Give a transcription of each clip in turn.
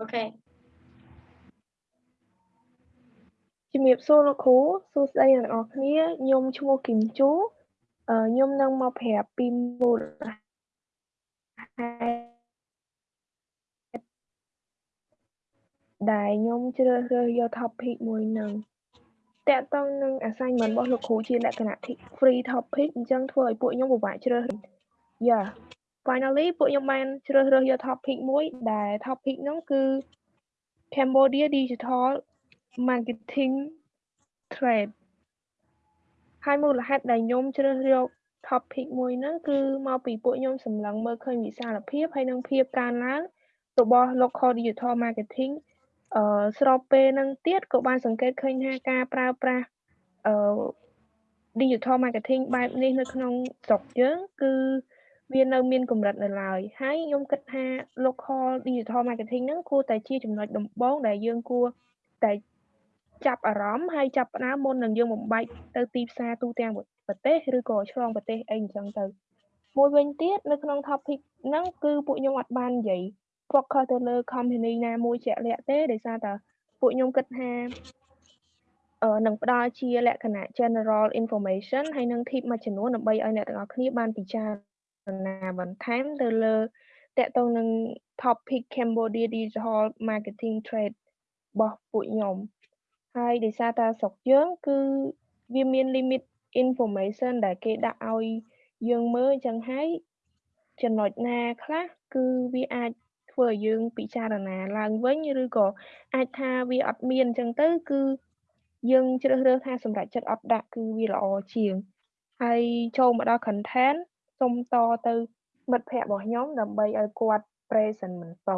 អូខេជំរាបសួរលោកគ្រូសួស្តីអ្នកទាំងអស់គ្នាខ្ញុំឈ្មោះគឹមជូអឺខ្ញុំនឹងមកប្រាប់ពីមូលហេតុដែលខ្ញុំជ្រើសរើសយក topic មួយនឹងតកតងនឹង assignment របស់លោកគ្រូជាលក្ខណៈ free topic អញ្ចឹងធ្វើឲ្យពួកខ្ញុំពិបាកជ្រើសយ៉ា finally ពួកខ្ញុំបានជ្រើសរើសយក topic មួយដែល topic ហ្នឹងគឺ Cambodia Digital Marketing Trade ហើយមូលហេតុដែលខ្ញុំជ្រើសយក topic មួយហ្នឹងគឺមកពីពួកខ្ញុំសម្លឹងមើលឃើញវិសាលភាពហើយនិងភាពកើនឡើងរបស់ local digital marketing អឺស្របពេលហ្នឹងទៀតក៏បានសង្កេតឃើញថាការប្រើប្រាស់អឺ digital marketing បែបនេះនៅក្នុងស្រុកយើងគឺ វានៅមានកម្រិតនៅឡើយហើយខ្ញុំគិតថា local digital marketing ហ្នឹងគួរតែជាចំណុចដំបូងដែលយើងគួរតែចាប់អារម្មណ៍ហើយចាប់ផ្ដើមមុននឹងយើងបំបែកទៅទីផ្សារទូទាំងប្រទេសឬក៏ឆ្លងប្រទេសអីអញ្ចឹងទៅមួយវិញទៀតនៅក្នុង topic ហ្នឹងគឺពួកខ្ញុំអត់បាននិយាយ focus ទៅលើ company ណាមួយជាក់លាក់ទេដោយសារតែពួកខ្ញុំគិតថាអឺនឹងផ្ដល់ជាលក្ខណៈ general information ហើយនឹង tip មួយចំនួនដើម្បីឲ្យអ្នកទាំងអស់គ្នាបានពិចារ ណាបន្ថែមទៅលើតកតងនឹង topic Cambodia Digital Marketing Trade របស់ពួកខ្ញុំហើយដោយសារតែស្រុកយើងគឺវាមាន limit information ដែលគេដាក់ឲ្យយើងមើលអញ្ចឹងហើយចំណុចណាខ្លះគឺវាអាចធ្វើឲ្យយើងពិចារណាឡើងវិញឬក៏អាចថាវាអត់មានអញ្ចឹងទៅគឺយើងជ្រើសរើសថាសម្រាប់ចិត្តអត់ដាក់គឺវាល្អជាងហើយចូលមកដល់ content សុំតទៅមិត្តភ័ក្តិរបស់ខ្ញុំដើម្បីឲ្យគាត់ present បន្ត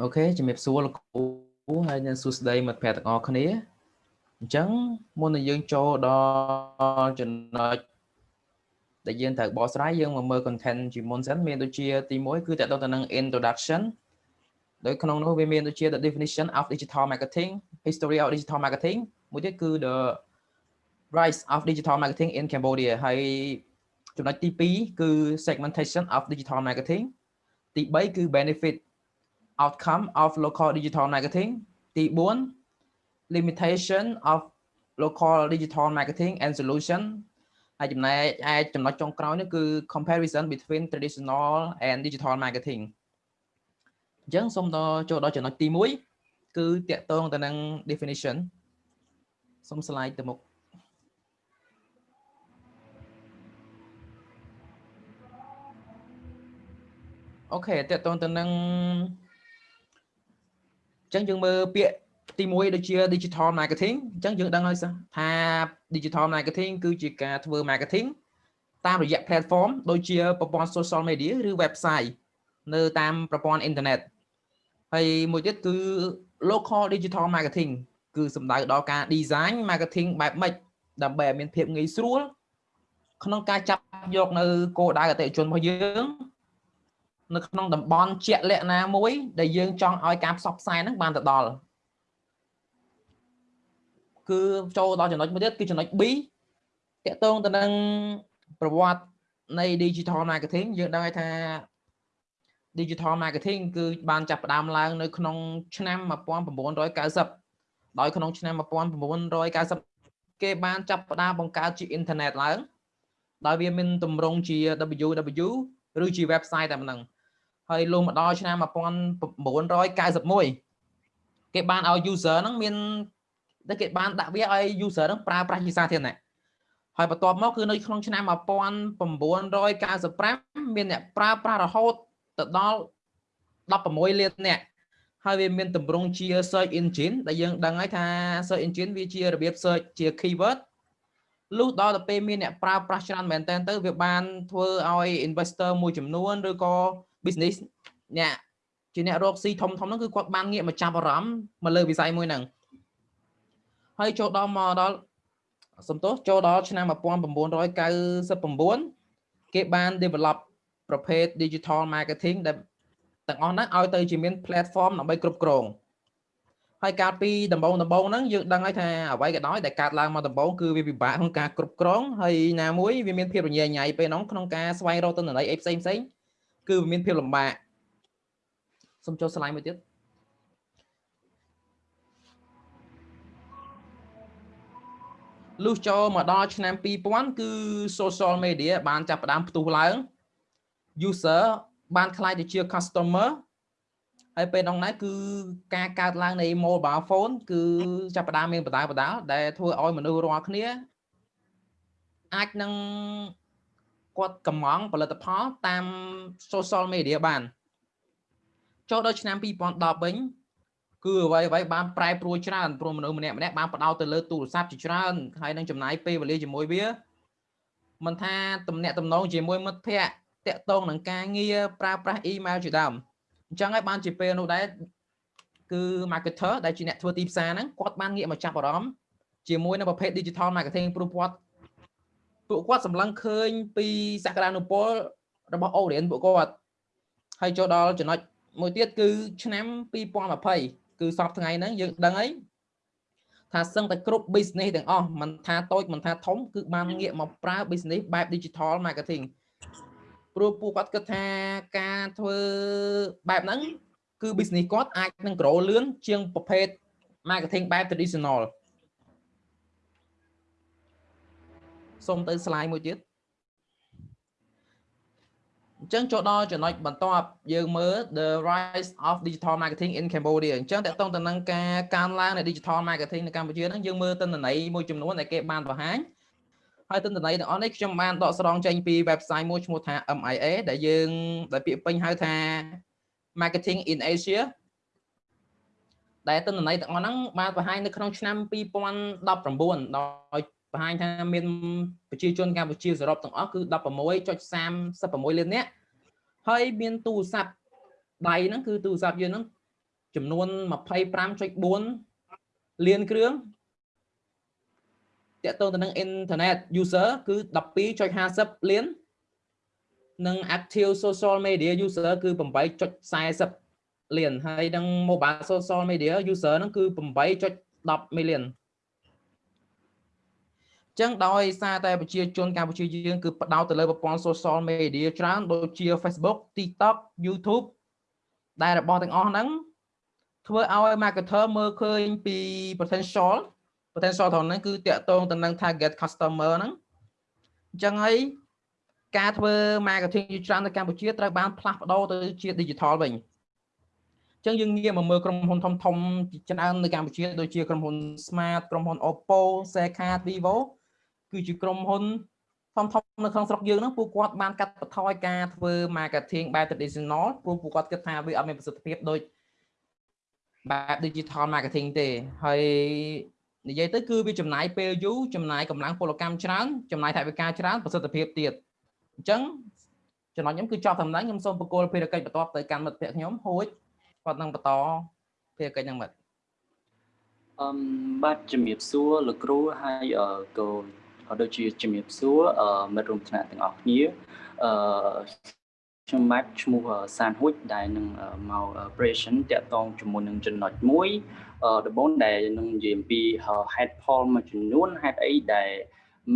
អូខេជំរាបសួរលោកគ្រូហើយនឹងសួស្តីមិត្តភ័ក្តិទាំងអស់គ្នាអញ្ចឹងមុននឹងយើងចូលដល់ចំណុចដែលយើងត្រូវបកស្រាយយើងមកមើល content ជាមុនសិនមានដូចជាទី1គឺតទៅទៅនឹង introduction ដោយក្នុងនោះវាមានដូចជា the definition of digital marketing history of digital marketing មួយទៀតគឺ the rise of digital marketing in Cambodia ហើយចំណុចទី2គឺ segmentation of digital marketing ទី3គឺ benefit outcome of local digital marketing ទី4 limitation of local digital marketing and solution ហើយចំណែកឯចំណុចចុងក្រោយនេះគឺ comparison between traditional and digital marketing អញ្ចឹងសូមដល់ចូលដល់ចំណុចទី1គឺតាក់ទងទៅនឹង definition សូម slide ទៅមុខអូខេតើតើទៅនឹងអញ្ចឹងយើងមើលពាក្យទី1ដូចជា digital marketing អញ្ចឹងយើងដឹងហើយថា digital marketing គឺជាការធ្វើ marketing តាមរយៈ platform ដូចជាប្រព័ន្ធ social media ឬ website នៅតាមប្រព័ន្ធអ៊ីនធឺណិតហើយមួយទៀតគឺ local digital marketing គឺសំដៅដល់ការ design marketing បែបម៉េចដើម្បីឲ្យមានភាពងាយស្រួលក្នុងការចាប់យកនៅគោលដៅអតិថិជនរបស់យើងនៅក្នុងតំបន់ជាក់លាក់ណាមួយ ដែលយើងចង់ឲ្យការផ្សព្វផ្សាយហ្នឹងបានទៅដល់គឺចូលដល់ចំណុចមួយទៀតគឺចំណុច B តកតងទៅនឹងប្រវត្តិនៃ digital marketing យើងដឹងហើយថា digital marketing គឺបានចាប់ផ្ដើមឡើងនៅក្នុងឆ្នាំ1990 ដោយក្នុងឆ្នាំ1990គេបានចាប់ផ្ដើមបង្កើតជាអ៊ីនធឺណិតឡើងដោយវាមានទម្រង់ជា www ឬជា website តែប៉ុណ្ណឹងហើយលុះមកដល់ឆ្នាំ1991គេបានឲ្យ user ហ្នឹងមានតែគេបានដាក់វាឲ្យ user ហ្នឹងប្រើប្រាស់ជាសាធារណៈហើយបន្ទាប់មកគឺនៅក្នុងឆ្នាំ1995មានអ្នកប្រើប្រាស់រហូតទៅដល់16លានអ្នក ហើយវាមានតម្រង់ជា search engine ដែលយើងដឹងហើយថា search engine វាជារបៀប search ជា keyword លុះដល់ទៅពេលមានអ្នកប្រើប្រាស់ច្រើនមែនតើទៅវាបានធ្វើឲ្យ investor មួយចំនួនឬក៏ business អ្នកជាអ្នករកស៊ីធំធំហ្នឹងគឺគាត់បានងាកមកចាប់អារម្មណ៍មកលើវិស័យមួយហ្នឹងហើយចូលដល់មកដល់សំទោសចូលដល់ឆ្នាំ1999គេបាន develop ប្រភេទ digital marketing ដែល ទាំងអស់ហ្នឹងឲ្យទៅជាមាន platform ដើម្បីគ្រប់គ្រងហើយកាលពីដំបូងដំបូងហ្នឹងយើងដឹងហើយថាអ្វីក៏ដោយដែលកើតឡើងមកដំបូងគឺវាពិបាកក្នុងការគ្រប់គ្រងហើយណាមួយវាមានភាពរញ៉េរញ៉ៃពេលហ្នឹងក្នុងការស្វែងរកទិន្នន័យអីផ្សេងផ្សេងគឺវាមានភាពលំបាកសូមចូល slide មួយទៀតលុះចូលមកដល់ឆ្នាំ2000គឺ social media បានចាប់ផ្ដើមផ្ទុះឡើង user បានខ្លាយទៅជា customer ហើយពេលនោះដែរគឺការកើតឡើងនៃ mobile phone គឺចាប់ផ្ដើមមានបដាបដាលដែលធ្វើឲ្យមនុស្សរាល់គ្នាអាចនឹងគាត់កំងផលិតផលតាម social media បានចូលដល់ឆ្នាំ2010វិញគឺអ្វីអ្វីបានប្រែប្រួលច្រើនព្រោះមនុស្សម្នាក់ម្នាក់បានផ្ដោតទៅលើទូរស័ព្ទជាច្រើនហើយនឹងចំណាយពេលវេលាជាមួយវាមិនថាតំណាក់តំណងជាមួយមិត្តភ័ក្តិ តាក់ទងនឹងការងារប្រើប្រាស់ email ជាដើមអញ្ចឹងហើយបានជាពេលនោះដែរគឺ marketer ដែលជាអ្នកធ្វើទីផ្សារហ្នឹងគាត់បានងាកមកចាប់អារម្មណ៍ជាមួយនឹងប្រភេទ digital marketing ព្រោះគាត់ពួកគាត់សម្លឹងឃើញពីសក្តានុពលរបស់ audience ពួកគាត់ហើយចូលដល់ចំណុចមួយទៀតគឺឆ្នាំ2020គឺសពថ្ងៃហ្នឹងយើងដឹងហើយថាសឹងតែគ្រប់ business ទាំងអស់មិនថាតូចមិនថាធំគឺបានងាកមកប្រើ business បែប digital marketing ព្រោះពួកគាត់គិតថាការធ្វើបែបហ្នឹងគឺ business គាត់អាចនឹង grow លឿនជាងប្រភេទ marketing បែប traditional សូមទៅ slide មួយទៀតអញ្ចឹងចូលដល់ចំណុចបន្ទាប់យើងមើល the rise of digital marketing in Cambodia អញ្ចឹងតកតងទៅនឹងការកើនឡើងនៃ digital marketing នៅកម្ពុជាហ្នឹងយើងមើលទិន្នន័យមួយចំនួនដែលគេបានបង្ហាញ ហើយទិន្នន័យទាំងអស់នេះខ្ញុំបានដកស្រង់ចេញពី website មួយឈ្មោះថា MIA ដែលយើងដែលពាក្យពេញហៅថា marketing in Asia ដែលទិន្នន័យទាំងអស់ហ្នឹងបានបង្ហាញនៅក្នុងឆ្នាំ2019ដោយបង្ហាញថាមានប្រជាជនកម្ពុជាសរុបទាំងអស់គឺ16.36លាននាក់ហើយមានទូរស័ព្ទដៃហ្នឹងគឺទូរស័ព្ទយើងហ្នឹងចំនួន25.4លានគ្រឿង តកតងទៅនឹង internet user គឺ12.50លាននិង active social media user គឺ8.40លានហើយនឹង mobile social media user ហ្នឹងគឺ8.10 million ចឹងដោយសារតែប្រជាជនកម្ពុជាយើងគឺផ្ដោតទៅលើប្រព័ន្ធ social media ច្រើនដូចជា Facebook TikTok YouTube ដែលរបស់ទាំងអស់ហ្នឹងធ្វើឲ្យ marketer មើលឃើញពី potential potential ត្រង់ហ្នឹងគឺតាក់ទងទៅនឹង target customer ហ្នឹងអញ្ចឹងហើយការធ្វើ marketing ជាច្រើននៅកម្ពុជាត្រូវបានផ្លាស់ប្ដូរទៅជា digital វិញអញ្ចឹងយើងងាកមកមើលក្រុមហ៊ុនធំធំជាច្រើននៅកម្ពុជាដូចជាក្រុមហ៊ុន Smart ក្រុមហ៊ុន Oppo, Seicard, Vivo គឺជាក្រុមហ៊ុនធំធំនៅក្នុងស្រុកយើងហ្នឹងពួកគាត់បានកាត់បន្ថយការធ្វើ marketing បែប traditional ព្រោះពួកគាត់គិតថាវាអត់មានប្រសិទ្ធភាពដូចបែប digital marketing ទេហើយ និយាយទៅគឺវាចំណាយពេលយូរចំណាយកម្លាំងពលកម្មច្រើនចំណាយថវិកាច្រើនប្រសិទ្ធភាពទៀតអញ្ចឹងចំណុចខ្ញុំគឺចប់តាមហ្នឹងខ្ញុំសូមបកគោលភារកិច្ចបន្ទាប់ទៅកាន់មិត្តភ័ក្តិខ្ញុំហួចគាត់នឹងបន្តភារកិច្ចហ្នឹងមិត្តអឹមបាទជំរាបសួរលោកគ្រូហើយក៏ក៏ដូចជាជំរាបសួរមិត្តរួមថ្នាក់ទាំងអស់គ្នាអឺខ្ញុំម៉ាត់ឈ្មោះសានហួចដែលនឹងមក operation តាក់ទងជាមួយនឹងចំណុចមួយ ដំបូងដែលនឹងនិយាយអំពី head poll មួយចំនួនហេតុអីដែល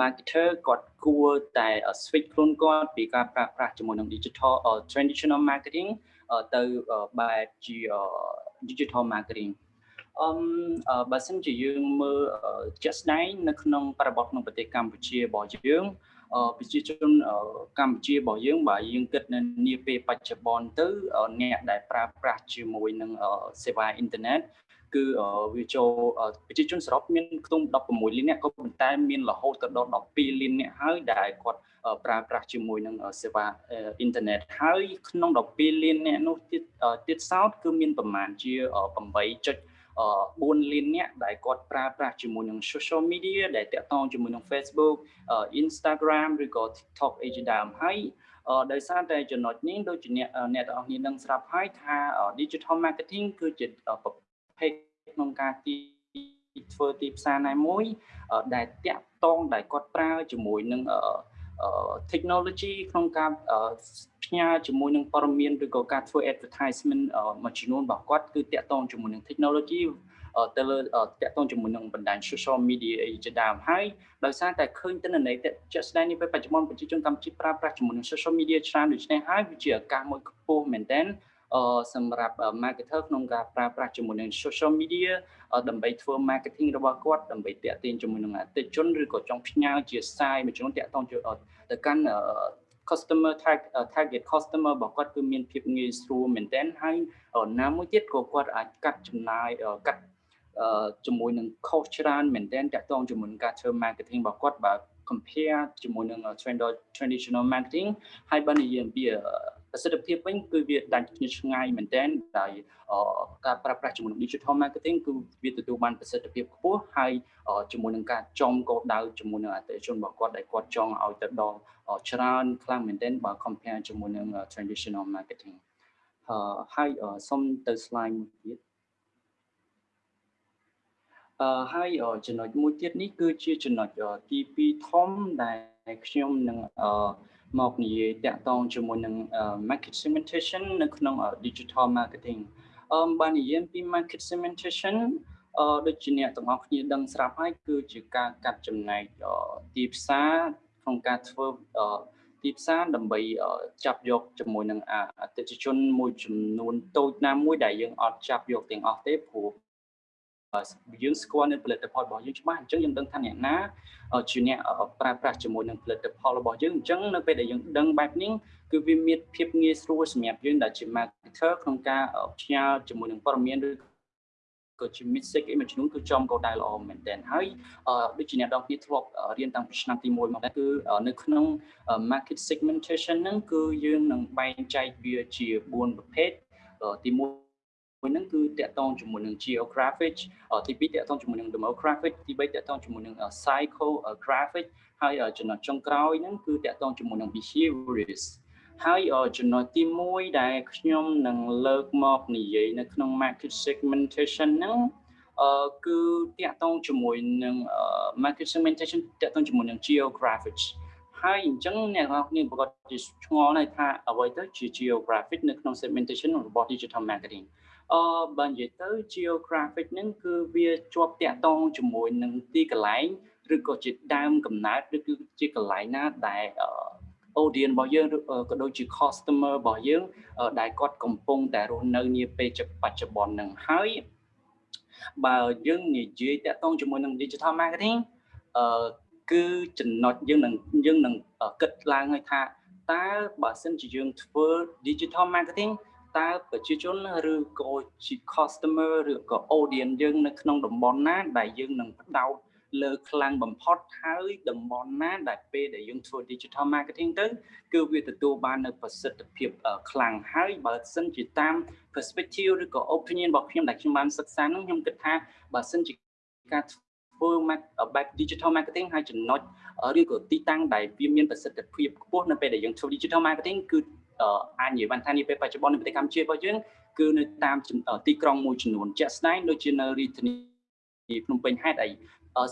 marketer គាត់គួរតែ switch ខ្លួនគាត់ពីការប្រើប្រាស់ជាមួយនឹង digital traditional marketing ទៅបែបជា digital marketing អឺបើសិនជាយើងមើលជាក់ស្ដែងនៅក្នុងបរិបទក្នុងប្រទេសកម្ពុជារបស់យើងប្រជាជនកម្ពុជារបស់យើងបើយើងគិតនៅនាពេលបច្ចុប្បន្នទៅអ្នកដែលប្រើប្រាស់ជាមួយនឹងសេវាអ៊ីនធឺណិត គឺវាចូលប្រជាជនសរុបមានខ្ទង់16លានអ្នកក៏ប៉ុន្តែមានរហូតទៅដល់12លានអ្នកហើយដែលគាត់ប្រើប្រាស់ជាមួយនឹងសេវាអ៊ីនធឺណិតហើយក្នុង12លានអ្នកនោះទៀតទៀតសោតគឺមានប្រមាណជា8.5 4លានអ្នកដែលគាត់ប្រើប្រាស់ជាមួយនឹង social media ដែលតាក់ទងជាមួយនឹង Facebook Instagram ឬក៏ TikTok អីជាដើមហើយដោយសារតែចំណុចនេះដូចជាអ្នកអ្នកទាំងអស់គ្នានឹងស្រាប់ហើយថា digital marketing គឺជាប្រ ភេទក្នុងការទីធ្វើទីផ្សារណាមួយដែលតាក់ទងដែលគាត់ប្រើជាមួយនឹង technology ក្នុងការផ្ញើជាមួយនឹងព័ត៌មានឬក៏ការធ្វើ advertisement មួយចំនួនរបស់គាត់គឺតាក់ទងជាមួយនឹង technology ទៅលើតាក់ទងជាមួយនឹងបណ្ដាញ social media អីជាដើមហើយដោយសារតែឃើញទិន្នន័យជាក់ស្ដែងនេះពេលបច្ចុប្បន្នប្រជាជនកម្ពុជាប្រើប្រាស់ជាមួយនឹង social media ច្រើនដូច្នេះហើយវាជាឱកាសមួយខ្ពស់មែនទែនអឺ សម្រាប់ marketer ក្នុងការប្រើប្រាស់ជាមួយនឹង social media ដើម្បីធ្វើ marketing របស់គាត់ដើម្បីតាក់ទាញជាមួយនឹងអតិថិជនឬក៏ចង់ផ្ញើជាសារមួយចំនួនតាក់ទងទៅកាន់ customer tag target customer របស់គាត់គឺមានភាពងាយស្រួលមែនទែនហើយណាមួយទៀតក៏គាត់អាចកាត់ចំណាយកាត់ជាមួយនឹង cost ច្រើនមែនទែនតាក់ទងជាមួយនឹងការធ្វើ marketing របស់គាត់បើ compare ជាមួយនឹង traditional marketing ហើយបើនិយាយអំពី ប្រសិទ្ធភាពវិញគឺវាដាច់គ្នាឆ្ងាយមែនទែនដោយការប្រើប្រាស់ជាមួយនឹង digital marketing គឺវាទទួលបានប្រសិទ្ធភាពខ្ពស់ហើយជាមួយនឹងការចំកោដៅជាមួយនឹងអតិថិជនរបស់គាត់ដែលគាត់ចង់ឲ្យទៅដល់ច្រើនខ្លាំងមែនទែនបើ compare ជាមួយនឹង traditional marketing ហើយសូមទៅ slide មួយទៀតអឺហើយចំណុចមួយទៀតនេះគឺជាចំណុចទី2ធំដែលខ្ញុំនឹងអឺ មកនិយាយតាក់ទងជាមួយនឹង market segmentation នៅក្នុង digital marketing អឺបាននិយាយពី market segmentation អឺដូចជាអ្នកទាំងអស់គ្នាដឹងស្រាប់ហើយគឺជាការកាត់ចំណែកទីផ្សារក្នុងការធ្វើទីផ្សារដើម្បីចាប់យកជាមួយនឹងអតិថិជនមួយចំនួនតូចណាមួយដែលយើងអត់ចាប់យកទាំងអស់ទេព្រោះ យើងស្គាល់នៅផលិតផលរបស់យើងច្បាស់អញ្ចឹងយើងដឹងថាអ្នកណាជាអ្នកប្រើប្រាស់ជាមួយនឹងផលិតផលរបស់យើងអញ្ចឹងនៅពេលដែលយើងដឹងបែបនេះគឺវាមានភាពងាយស្រួលសម្រាប់យើងដែលជា marketer ក្នុងការផ្ញើជាមួយនឹងព័ត៌មានឬក៏ជា message អីមួយចំនួនគឺចំកោដៅល្អមែនទែនហើយដូចជាអ្នកដងគ្នាធ្លាប់រៀនតាំងពីឆ្នាំទី1មកដែរគឺនៅក្នុង market segmentation ហ្នឹងគឺយើងនឹងបែងចែកវាជា4ប្រភេទទី1 មួយហ្នឹងគឺតកតងជាមួយនឹង geographic ទី2តកតងជាមួយនឹង demographic ទី3តកតងជាមួយនឹង psychographic ហើយចំណុចចុងក្រោយហ្នឹងគឺតកតងជាមួយនឹង behaviorist ហើយចំណុចទី1ដែលខ្ញុំនឹងលើកមកនិយាយនៅក្នុង market segmentation ហ្នឹងអឺគឺតាក់ទងជាមួយនឹង market segmentation តាក់ទងជាមួយនឹង geographic ហើយអញ្ចឹងអ្នកនរគ្នាប្រកាសជាឆ្ងល់ដែរថាអ្វីទៅជា geographic នៅក្នុង segmentation របស់ digital marketing អឺបើនិយាយទៅ geographic ហ្នឹងគឺវាជាប់តាក់ទងជាមួយនឹងទីកន្លែងឬក៏ជាដើមកំណើតឬគឺជាកន្លែងណាដែល audience របស់យើងក៏ដូចជា customer របស់យើងដែលគាត់កំពុងតែរស់នៅនាពេលបច្ចុប្បន្នហ្នឹងហើយបើយើងនិយាយតាក់ទងជាមួយនឹង digital marketing អឺគឺចំណុចយើងនឹងយើងនឹងគិតឡើងឲ្យថាតើបើសិនជាយើងធ្វើ digital marketing តើប្រជាជនឬក៏ជា customer ឬក៏ audience យើងនៅក្នុងតំបន់ណា ដែលយើងនឹងផ្ដោតលើខ្លាំងបំផុតហើយតំបន់ណាដែលពេលដែលយើងធ្វើ digital marketing ទៅគឺវាទទួលបាននៅប្រសិទ្ធភាពខ្លាំងហើយបើសិនជាតាម perspective ឬក៏ opinion របស់ខ្ញុំដែលខ្ញុំបានសិក្សានោះខ្ញុំគិតថាបើសិនជាការធ្វើ back digital marketing ហើយចំណុចឬក៏ទីតាំងដែលវាមានប្រសិទ្ធភាពខ្ពស់នៅពេលដែលយើងធ្វើ digital marketing គឺ អាចនិយាយបានថានេះពេលបច្ចុប្បន្ននៅប្រទេសកម្ពុជារបស់យើងគឺនៅតាមទីក្រុងមួយចំនួនជាក់ស្ដែងដូចជានៅរាជធានីភ្នំពេញហេតុអី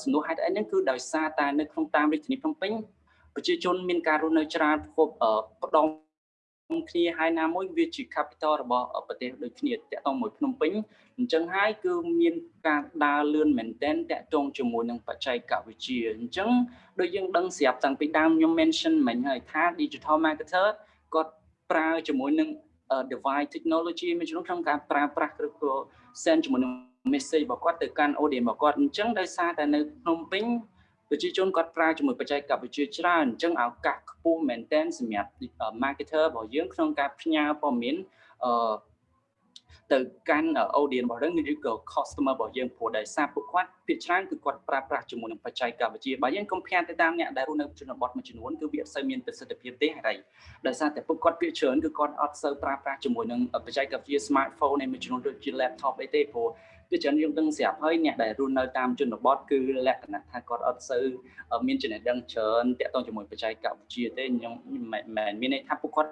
សំណួរហេតុអីហ្នឹងគឺដោយសារតែនៅក្នុងតាមរាជធានីភ្នំពេញប្រជាជនមានការរស់នៅច្រើនផ្គប់ផ្ដុំគ្នាហើយណាមួយវាជា capital របស់ប្រទេសដូចគ្នាតាក់ទងមួយភ្នំពេញអញ្ចឹងហើយគឺមានការដើរលឿនមែនតែនតាក់ទងជាមួយនឹងបច្ចេកវិទ្យាអញ្ចឹងដូចយើងដឹងស្រាប់តាំងពីដើមខ្ញុំ mention មិញហើយថា digital marketer គាត់ ប្រើជាមួយនឹង device technology មួយចំនួនក្នុងការប្រើប្រាស់ឬក៏ send ជាមួយនឹង message របស់គាត់ទៅកាន់ audience របស់គាត់អញ្ចឹងដោយសារតែនៅភ្នំពេញប្រជាជនគាត់ប្រើជាមួយបច្ចេកវិទ្យាច្រើនអញ្ចឹងឱកាសខ្ពស់មែនទែនសម្រាប់ marketer របស់យើងក្នុងការផ្ញើព័ត៌មានអឺ ទៅកាន់ audience របស់យើងឬក៏ customer របស់យើងព្រោះដោយសារពួកគាត់ភាគច្រើនគឺគាត់ប្រើប្រាស់ជាមួយនឹងបច្ចេកវិទ្យាបើយើង compare ទៅតាមអ្នកដែលរស់នៅជនបទមួយចំនួនគឺវាអត់សូវមានប្រសិទ្ធភាពទេហើយដោយសារតែពួកគាត់ភាគច្រើនគឺគាត់អត់សូវប្រើប្រាស់ជាមួយនឹងបច្ចេកវិទ្យា smartphone នៃមួយចំនួនដូចជា laptop អីទេព្រោះគឺច្រើនយើងដឹងស្រាប់ហើយអ្នកដែលរស់នៅតាមជនបទគឺលក្ខណៈថាគាត់អត់សូវមានចំណេះដឹងច្រើនតាក់ទងជាមួយបច្ចេកវិទ្យាទេខ្ញុំមិនមែនមានន័យថាពួកគាត់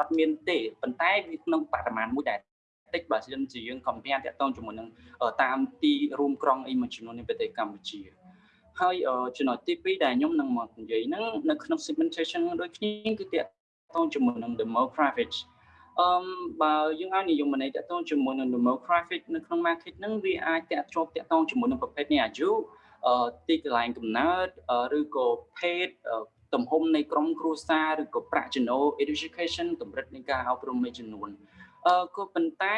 អត់មានទេប៉ុន្តែវាក្នុងបរិមាណមួយដែល តិចបើសិនជាយើង compare តាក់ទងជាមួយនឹងតាមទីរួមក្រុងអីមួយចំនួននៅប្រទេសកម្ពុជាហើយចំណុចទី2ដែលខ្ញុំនឹងមកនិយាយហ្នឹងនៅក្នុង segmentation ដូចគ្នាគឺតាក់ទងជាមួយនឹង demographic អឺបើយើងឲ្យនិយមន័យតកតងជាមួយនឹង demographic នៅក្នុង market ហ្នឹងវាអាចតកជាប់តកតងជាមួយនឹងប្រភេទនៃអាយុអឺទីកន្លែងកំណើតឬក៏ភេទទំហំនៃក្រុមគ្រួសារឬក៏ប្រាក់ចំណូល education កម្រិតនៃការអប់រំមួយចំនួន អឺក៏ប៉ុន្តែ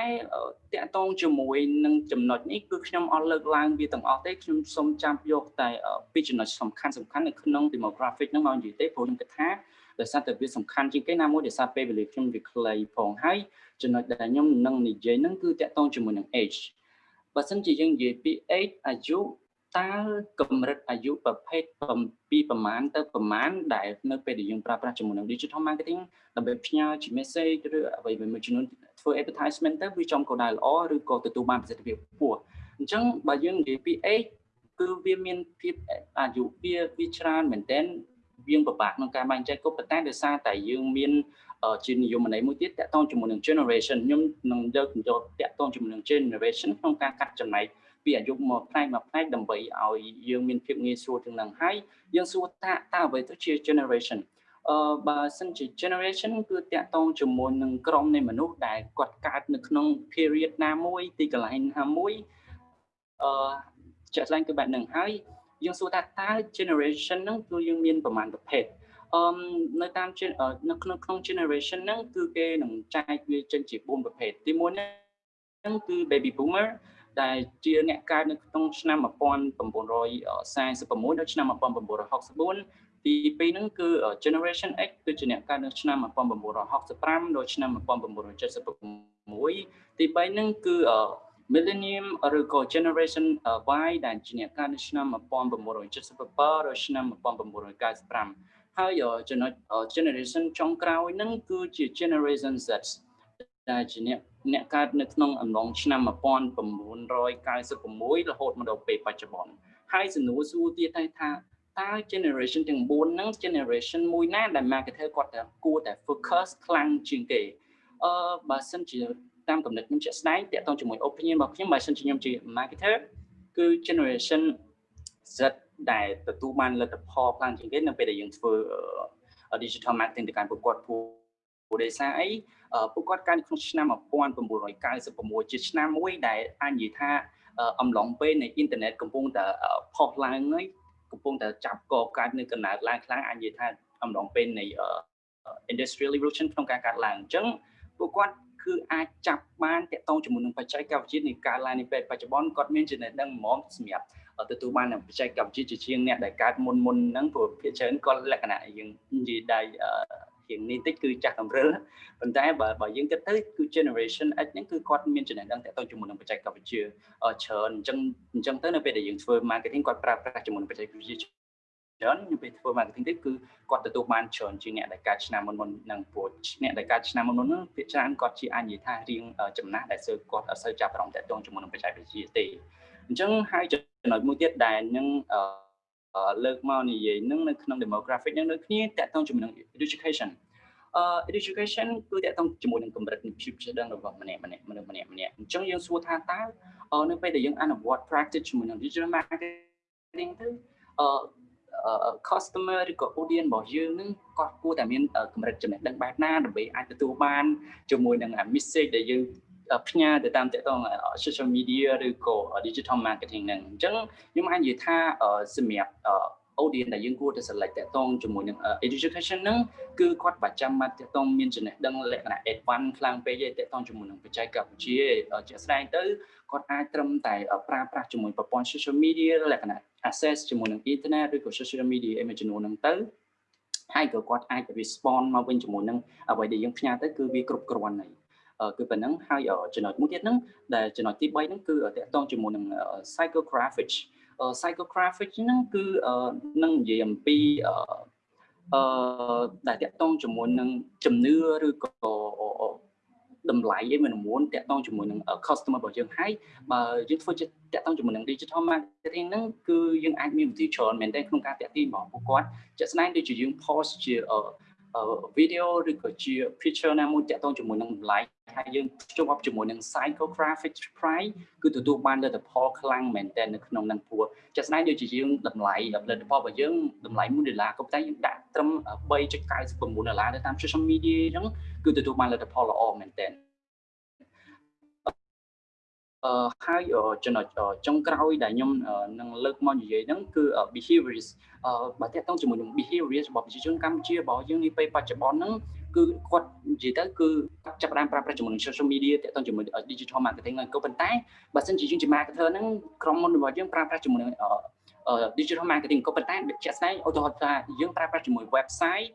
តកតងជាមួយនឹងចំណុចនេះគឺខ្ញុំអត់លើកឡើងវាទាំងអស់ទេខ្ញុំសូមចាំយកតែពីចំណុចសំខាន់សំខាន់នៅក្នុង demographic ហ្នឹងមកនិយាយទេព្រោះខ្ញុំគិតថាដោយសារតែវាសំខាន់ជាងគេណាមួយដោយសារពេលវេលាខ្ញុំវាខ្លីផងហើយចំណុចដែលខ្ញុំនឹងនិយាយហ្នឹងគឺតកតងជាមួយនឹង age បើសិនជាយើងនិយាយពី age អាយុ តើកម្រិតអាយុប្រភេទពីប្រមាណទៅប្រមាណដែលនៅពេលដែលយើងប្រើប្រាស់ជាមួយនឹង digital marketing ដើម្បីផ្ញើជា message ឬអ្វីមួយចំនួនធ្វើ advertisement ទៅវាចំគោលដៅល្អឬក៏ទទួលបានប្រសិទ្ធភាពខ្ពស់អញ្ចឹងបើយើងនិយាយពី age គឺវាមានភាពអាយុវាវាច្រើនមែនទែនវាពិបាកក្នុងការបែងចែកក៏ប៉ុន្តែដោយសារតែយើងមានជានិយមន័យមួយទៀតតកតងជាមួយនឹង generation ខ្ញុំនឹងយកយកតកតងជាមួយនឹង generation ក្នុងការកាត់ចំណែក ពីអាយុមកផ្នែកមកផ្នែកដើម្បីឲ្យយើងមានភាពងាយស្រួលទាំងហ្នឹងហើយយើងសួរថាតើអ្វីទៅជា generation អឺបើសិនជា generation គឺតាក់ទងជាមួយនឹងក្រុមនៃមនុស្សដែលគាត់កើតនៅក្នុង period ណាមួយទីកន្លែងណាមួយអឺជាក់ស្ដែងគឺបែបហ្នឹងហើយយើងសួរថាតើ generation ហ្នឹងគឺយើងមានប្រមាណប្រភេទអឺនៅតាមនៅក្នុងក្នុង generation ហ្នឹងគឺគេនឹងចែកវាចេញជា4ប្រភេទទី1ហ្នឹងគឺ baby boomer ដែលជាអ្នកកើតនៅក្នុងឆ្នាំ1946ដល់ឆ្នាំ1964ទី2ហ្នឹងគឺ generation X គឺជាអ្នកកើតនៅឆ្នាំ1965ដល់ឆ្នាំ1976ទី3ហ្នឹងគឺ millennium ឬក៏ generation Y ដែលជាអ្នកកើតនៅឆ្នាំ1977ដល់ឆ្នាំ1995ហើយចំណុច generation ចុងក្រោយហ្នឹងគឺជា generation Z ដែលជាអ្នក អ្នកកើតនៅក្នុងអំឡុងឆ្នាំ1996រហូតមកដល់ពេលបច្ចុប្បន្នហើយសំណួរសួរទៀតថាតើ generation ទាំង4ហ្នឹង generation មួយណាដែល marketer គាត់តែគួរតែ focus ខ្លាំងជាងគេអឺបើសិនជាតាមកំណត់ខ្ញុំជាក់ស្ដែងតាក់ទងជាមួយ opinion របស់ខ្ញុំបើសិនជាខ្ញុំជា marketer គឺ generation Z ដែលទទួលបានលទ្ធផលខ្លាំងជាងគេនៅពេលដែលយើងធ្វើ digital marketing ទៅកាន់ប្រកបពួក ពួកដោយសារអីពួកគាត់កើតក្នុងឆ្នាំ1996ជាឆ្នាំមួយដែលអាចនិយាយថាអំឡុងពេលនៃអ៊ីនធឺណិតកំពុងតែផុសឡើងហើយកំពុងតែចាប់កកើតនៅកណ្ដាលឡើងខ្លាំងអាចនិយាយថាអំឡុងពេលនៃ industrial revolution ក្នុងការកាត់ឡើងអញ្ចឹងពួកគាត់គឺអាចចាប់បានតកតងជាមួយនឹងបច្ចេកវិទ្យានៃការឡើងនៃពេលបច្ចុប្បន្នគាត់មានចំណេះដឹងហ្មងសម្រាប់ទទួលបានបច្ចេកវិទ្យាជាជាងអ្នកដែលកើតមុនមុនហ្នឹងព្រោះភាគច្រើនគាត់លក្ខណៈយើងនិយាយដៃ ជាងនេះតិចគឺចាស់តម្រិលប៉ុន្តែបើបើយើងគិតទៅគឺ generation X ហ្នឹងគឺគាត់មានចំណេះដឹងតាក់ទងជាមួយនឹងបច្ចេកវិទ្យាច្រើនអញ្ចឹងអញ្ចឹងទៅនៅពេលដែលយើងធ្វើ marketing គាត់ប្រើប្រាស់ជាមួយនឹងបច្ចេកវិទ្យាច្រើននៅពេលធ្វើ marketing ទៅគឺគាត់ទទួលបានច្រើនជាងអ្នកដែលកើតឆ្នាំមុនមុននឹងព្រោះអ្នកដែលកើតឆ្នាំមុនមុនហ្នឹងភាគច្រើនគាត់ជាអាចនិយាយថារៀងចំណាស់ដែលសើគាត់អត់សូវចាប់អារម្មណ៍តាក់ទងជាមួយនឹងបច្ចេកវិទ្យាទេអញ្ចឹងហើយចំណុចមួយទៀតដែលនឹង លើកមកនិយាយនឹងនៅក្នុង demographic នឹងដូចគ្នាតកតងជាមួយនឹង education អឺ education គឺតកតងជាមួយនឹងកម្រិតនៃភាពចេះដឹងរបស់ម្នាក់ម្នាក់មនុស្សម្នាក់ម្នាក់អញ្ចឹងយើងសួរថាតើនៅពេលដែលយើងអនុវត្ត practice ជាមួយនឹង digital marketing ទៅអឺ customer ឬក៏ audience របស់យើងនឹងគាត់គួរតែមានកម្រិតចំណេះដឹងបែបណាដើម្បីអាចទទួលបានជាមួយនឹង message ដែលយើង ផ្ញើទៅតាមតកតង social media ឬក៏ digital marketing ហ្នឹងអញ្ចឹងខ្ញុំអាចនិយាយថាសម្រាប់ audience ដែលយើងគួរតែ select តកតងជាមួយនឹង education ហ្នឹងគឺគាត់ប្រចាំមកតកតងមានចំណេះដឹងលក្ខណៈ advance ខ្លាំងពេកទេតកតងជាមួយនឹងបច្ចេកវិទ្យាជាក់ស្ដែងទៅគាត់អាចត្រឹមតែប្រើប្រាស់ជាមួយប្រព័ន្ធ social media លក្ខណៈ access ជាមួយនឹង internet ឬក៏ social media អីមួយចំនួនហ្នឹងទៅហើយក៏គាត់អាច respond មកវិញជាមួយនឹងអ្វីដែលយើងផ្ញើទៅគឺវាគ្រប់គ្រាន់ហើយ គឺប៉ុណ្ណឹងហើយចំណុចមួយទៀតហ្នឹងដែលចំណុចទី3ហ្នឹងគឺតកតងជាមួយនឹង psychographic psychographic ហ្នឹងគឺនឹងនិយាយអំពីអឺដែលតកតងជាមួយនឹងជំនឿឬក៏តម្លៃឯមួយមួយតាក់ទងជាមួយនឹង customer របស់យើងហើយបើយើងធ្វើជាតាក់ទងជាមួយនឹង digital marketing ហ្នឹងគឺយើងអាចមានវិធីច្រើនមែនទែនក្នុងការតាក់ទាញរបស់ពួកគាត់ជាក់ស្ដែងដូចជាយើង post ជា video ឬក៏ជា picture ណាមួយតាក់ទងជាមួយនឹងតម្លៃហើយយើងភ្ជាប់ជាមួយនឹង psychographic price គឺទទួលបានលទ្ធផលខ្លាំងមែនទែននៅក្នុងនឹងពួរចាក់ស្ដែងដូចជាយើងតម្លៃផលិតផលរបស់យើងតម្លៃ1ដុល្លារក៏តែយើងដាក់ត្រឹម3.99ដុល្លារនៅតាម social media អញ្ចឹងគឺទទួលបានលទ្ធផលល្អមែនទែនអឺ ហើយចំណុចចុងក្រោយដែលខ្ញុំនឹងលើកមកនិយាយហ្នឹងគឺ behaviors អឺបើតើតង់ជាមួយនឹង behaviors របស់ប្រជាជនកម្ពុជារបស់យើងនាពេលបច្ចុប្បន្នហ្នឹងគឺគាត់និយាយទៅគឺចាប់ផ្ដើមប្រើប្រាស់ជាមួយនឹង social media តើតង់ជាមួយ digital marketing ហ្នឹងក៏ប៉ុន្តែបើសិនជាយើងជា marketer ហ្នឹងក្រុមហ៊ុនរបស់យើងប្រើប្រាស់ជាមួយនឹង digital marketing ក៏ប៉ុន្តែជាក់ស្ដែងឧទាហរណ៍ថាយើងប្រើប្រាស់ជាមួយ website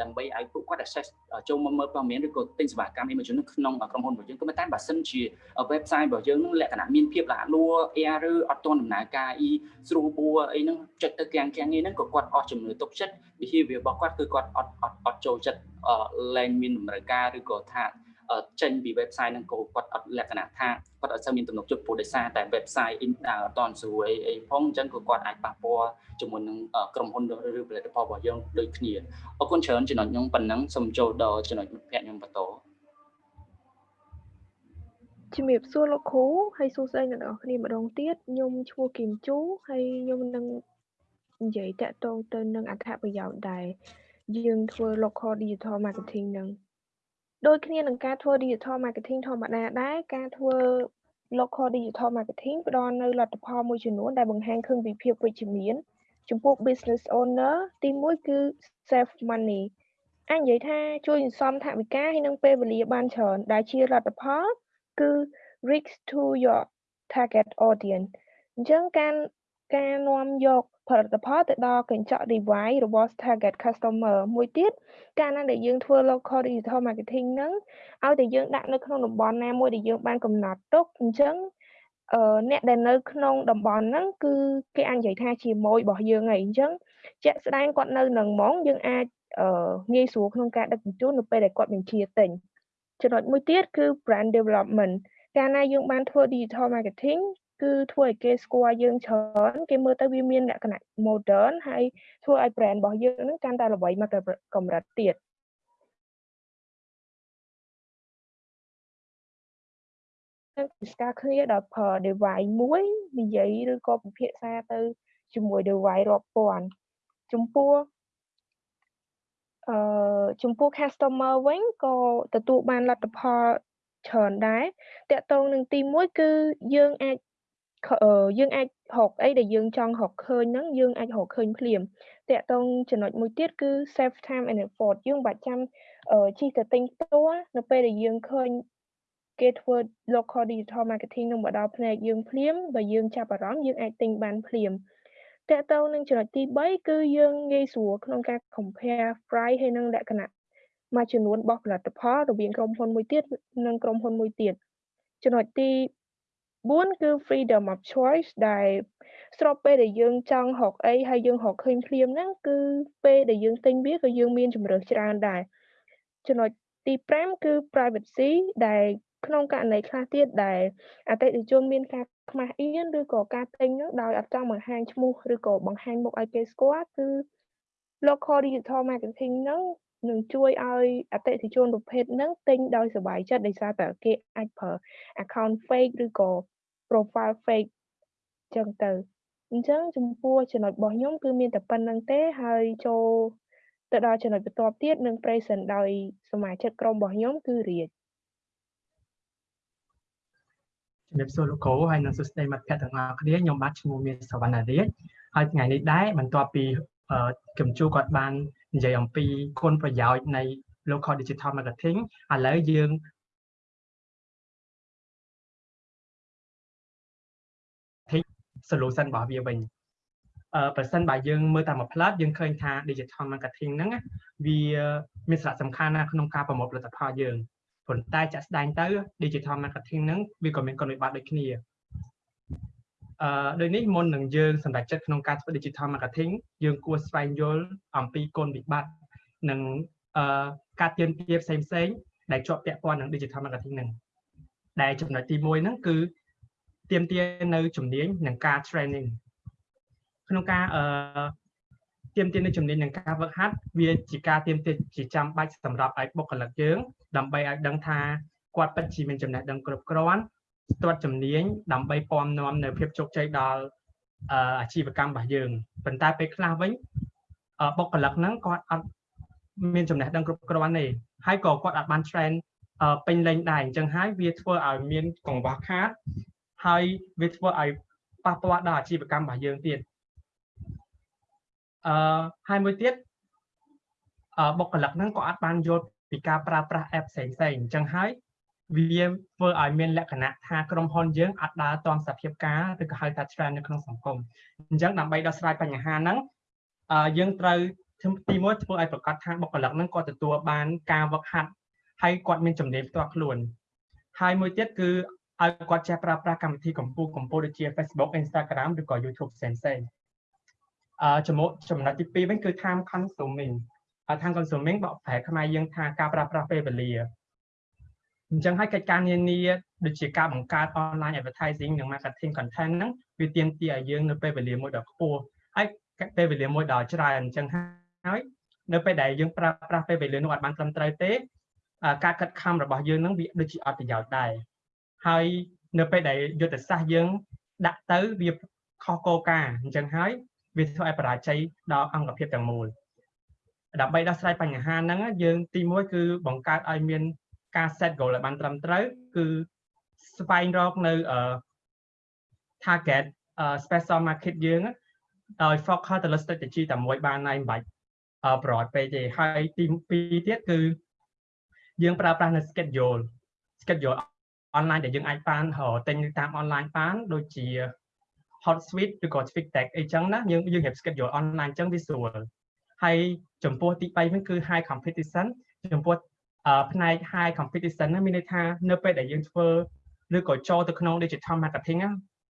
ដើម្បីឲ្យពួកគាត់ access ចូលមកមើលព័ត៌មានឬក៏ទិញសេវាកម្ម Amazon ក្នុងក្រុមហ៊ុនរបស់យើងក៏ប៉ុន្តែបើសិនជា website របស់យើងនឹងលក្ខណៈមានភាពល្អលួ error អត់ទាន់ដំណើរការអីស្រួលបួអីហ្នឹងចិត្តទៅកាំងកាំងហ្នឹងក៏គាត់អស់ជំនឿទុកចិត្ត behavior របស់គាត់គឺគាត់អត់អត់អត់ចូលចិត្តលែងមានតម្រូវការឬក៏ថា ចេញពី website ហ្នឹងក៏គាត់អត់លក្ខណៈថាគាត់អត់សូវមានទំនុកចិត្តព្រោះដោយសារតែ website អត់តន់ស្រួលអីអីផងអញ្ចឹងក៏គាត់អាចប៉ះពាល់ជាមួយនឹងក្រុមហ៊ុនឬផលិតផលរបស់យើងដូចគ្នាអរគុណច្រើនចំណុចខ្ញុំប៉ុណ្ណឹងសូមចូលដល់ចំណុចមិត្តភ័ក្ដិខ្ញុំបន្តជំរាបសួរលោកគ្រូហើយសួស្តីអ្នកនរគ្នាម្ដងទៀតខ្ញុំឈ្មោះគឹមជូហើយខ្ញុំនឹងនិយាយតាក់ទងទៅនឹងអត្ថប្រយោជន៍ដែលយើងធ្វើ local digital marketing នឹង ដូចគ្នានឹងការធ្វើ digital marketing ធម្មតាដែរការធ្វើ local digital marketing ផ្ដល់នូវលទ្ធផលមួយចំនួនដែលបង្ហាញឃើញពីភាពវិជ្ជមានចំពោះ business owner ទី1គឺ save money អាចនិយាយថាជួយសន្សំថវិកាហើយនិងពេលវេលាបានច្រើនដែលជាលទ្ធផលគឺ reach to your target audience អញ្ចឹងការ ការនាំយកផលិតផលទៅដល់កញ្ចក់ device របស់ target customer មួយទៀតកាលណាដែលយើងធ្វើ local digital marketing ហ្នឹងឲ្យតែយើងដាក់នៅក្នុងតំបន់ណាមួយដែលយើងបានកំណត់ទុកអញ្ចឹងអឺអ្នកដែលនៅក្នុងតំបន់ហ្នឹងគឺគេអាចនិយាយថាជាម៉ួយរបស់យើងហើយអញ្ចឹងជាក់ស្ដែងគាត់នៅនឹងហ្មងយើងអាចអឺងាយស្រួលក្នុងការដឹកជញ្ជូននៅពេលដែលគាត់បញ្ជាទិញចំណុចមួយទៀតគឺ brand development កាលណាយើងបានធ្វើ digital marketing គឺធ្វើឲ្យគេស្គាល់យើងច្រើនគេមើលទៅវាមានលក្ខណៈ modern ហើយធ្វើឲ្យ brand របស់យើងនឹងកាន់តែល្បីមកកម្រិតទៀតស្ការគ្នាដល់ប្រើ device មួយនិយាយឬក៏ពិភាក្សាទៅជាមួយ device រាប់ពាន់ចំពោះអឺចំពោះ customer វិញក៏ទទួលបានលទ្ធផលច្រើនដែរតកតងនឹងទី1គឺយើងអាច យើងអាចរកអីដែលយើងចង់រកឃើញហ្នឹងយើងអាចរកឃើញភ្លាមតាក់ទងចំណុចមួយទៀតគឺ save time and effort យើងបាច់ចាំជិះទៅទិញផ្ទាល់នៅពេលដែលយើងឃើញគេធ្វើ local digital marketing នឹងមកដល់ផ្នែកយើងភ្លាមបើយើងចាប់អារម្មណ៍យើងអាចទិញបានភ្លាមតកតងនឹងចំណុចទី3គឺយើងងាយស្រួលក្នុងការ compare price ហើយនឹងលក្ខណៈមួយចំនួនរបស់ផលិតផលរវាងក្រុមហ៊ុនមួយទៀតនិងក្រុមហ៊ុនមួយទៀតចំណុចទី 4គឺ freedom of choice ដែលស្របពេលដែលយើងចង់រកអីហើយយើងរកឃើញភ្លាមហ្នឹងគឺពេលដែលយើងទិញវាក៏យើងមានជំរើសច្រើនដែរចំណុចទី5គឺ privacy ដែលក្នុងករណីខ្លះទៀតដែលអតិថិជនមានការខ្មាស់អៀនឬក៏ការទិញនោះដោយអត់ចង់បង្ហាញឈ្មោះឬក៏បង្ហាញមុខឲ្យគេស្គាល់គឺ local digital marketing ហ្នឹងនឹងជួយឲ្យអតិថិជនប្រភេទហ្នឹងទិញដោយសប្បាយចិត្តដោយសារតែគេអាចប្រើ account fake ឬក៏ profile fake ចឹងទៅអញ្ចឹងចំពោះចំណុចរបស់ខ្ញុំគឺមានតែប៉ុណ្្នឹងទេហើយចូលទៅដល់ចំណុចបន្ទាប់ទៀតនឹង present ដោយសមាជិកក្រុមរបស់ខ្ញុំគឺរាជជំរាបសួរលោកគ្រូហើយនិងសួស្តីមិត្តភ័ក្តិទាំងអស់គ្នាខ្ញុំបាទឈ្មោះមានសវណ្ណារាជហើយថ្ងៃនេះដែរបន្ទាប់ពីកំជួគាត់បាននិយាយអំពីគុណប្រយោជន៍នៃ local digital marketing ឥឡូវយើង solution របស់វាវិញអឺប្រសិនបើយើងមើលតាមមួយផ្លាត់យើងឃើញថា digital marketing ហ្នឹងវាមានសារៈសំខាន់ណាស់ក្នុងការប្រមូលផលិតផលយើងប៉ុន្តែចាក់ស្ដែងទៅ digital marketing ហ្នឹងវាក៏មានគុណវិបត្តិដូចគ្នាអឺដូចនេះមុននឹងយើងសម្រេចចិត្តក្នុងការធ្វើ digital marketing យើងគួរស្វែងយល់អំពីគុណវិបត្តិនិងអឺការទៀមទាផ្សេងផ្សេងដែលជាប់ពាក់ព័ន្ធនឹង digital marketing ហ្នឹងដែលចំណុចទី1ហ្នឹងគឺ ទៀមទានៅជំនាញនិងការ training ក្នុងការអឺទៀមទានៅជំនាញនឹងការវឹកហាត់វាជាការទៀមទាជាចាំបាច់សម្រាប់ឲ្យបុគ្គលិកយើងដើម្បីឲ្យដឹងថាគាត់ពិតជាមានចំណេះដឹងគ្រប់គ្រាន់ស្ទាត់ជំនាញដើម្បីពំនាំនៅភាពជោគជ័យដល់អាជីវកម្មរបស់យើងប៉ុន្តែពេលខ្លះវិញបុគ្គលិកហ្នឹងគាត់អត់មានចំណេះដឹងគ្រប់គ្រាន់ទេហើយក៏គាត់អាចបាន train ពេញលេញដែរអញ្ចឹងហើយវាធ្វើឲ្យមានកង្វះខាត ហើយវាធ្វើឲ្យប៉ះពាល់ដល់អាជីវកម្មរបស់យើងទៀតអឺហើយមួយទៀតអឺបុគ្គលិកហ្នឹងក៏អាចបានយល់ពីការប្រើប្រាស់ app ផ្សេងផ្សេងអញ្ចឹងហើយវាធ្វើឲ្យមានលក្ខណៈថាក្រុមហ៊ុនយើងអាចដើរតាមសភាពការឬក៏ហៅថា trend នៅក្នុងសង្គមអញ្ចឹងដើម្បីដោះស្រាយបញ្ហាហ្នឹងអឺយើងត្រូវទីមួយធ្វើឲ្យប្រកាសថាបុគ្គលិកហ្នឹងគាត់ទទួលបានការវឹកហាត់ហើយគាត់មានចំណេះផ្ទាល់ខ្លួនហើយមួយទៀតគឺ ឲ្យគាត់ចេះប្រើប្រាស់កម្មវិធីកម្ពុជាកម្ពុជាដូចជា Facebook Instagram ឬក៏ YouTube ផ្សេងផ្សេងអឺចំណុចចំណុចទី2វិញគឺ time consuming ហើយ time consuming បកប្រែខ្មែរយើងថាការប្រើប្រាស់ពេលវេលាអញ្ចឹងហើយកិច្ចការនានាដូចជាការបង្កើត online advertising និង marketing content ហ្នឹងវាទាមទារឲ្យយើងនៅពេលវេលាមួយដ៏ខ្ពស់ហើយពេលវេលាមួយដ៏ច្រើនអញ្ចឹងហើយនៅពេលដែលយើងប្រើប្រាស់ពេលវេលានោះអត់បានត្រឹមត្រូវទេការកាត់ខំរបស់យើងនឹងវាដូចជាអត់ប្រយោជន៍ដែរ ហើយនៅពេលដែលយុទ្ធសាស្ត្រយើង ដាក់ទៅវាខុសគោលការណ៍អញ្ចឹងហើយវាធ្វើឲ្យបរាជ័យដល់អង្គភាពទាំងមូលដើម្បីដោះស្រាយបញ្ហាហ្នឹងយើងទី1គឺបង្កើតឲ្យមានការ set goal ឲ្យបានត្រឹមត្រូវគឺស្វែងរកនៅ target special market យើងដោយ focus ទៅលើ strategy តែមួយបានហើយមិនបាច់ប្រອດពេកទេហើយទី2ទៀតគឺយើងប្រើប្រាស់នៅ schedule schedule online ដែលយើងអាចបានទិញតាម online បានដូចជា hot suite ឬក៏ Twig Tag អីចឹងណាយើងយើងរៀប schedule online ចឹងវាស្រួលហើយចំពោះទី3វិញគឺ high competition ចំពោះផ្នែក high competition ណាមានន័យថានៅពេលដែលយើងធ្វើឬក៏ចូលទៅក្នុង digital marketing ណា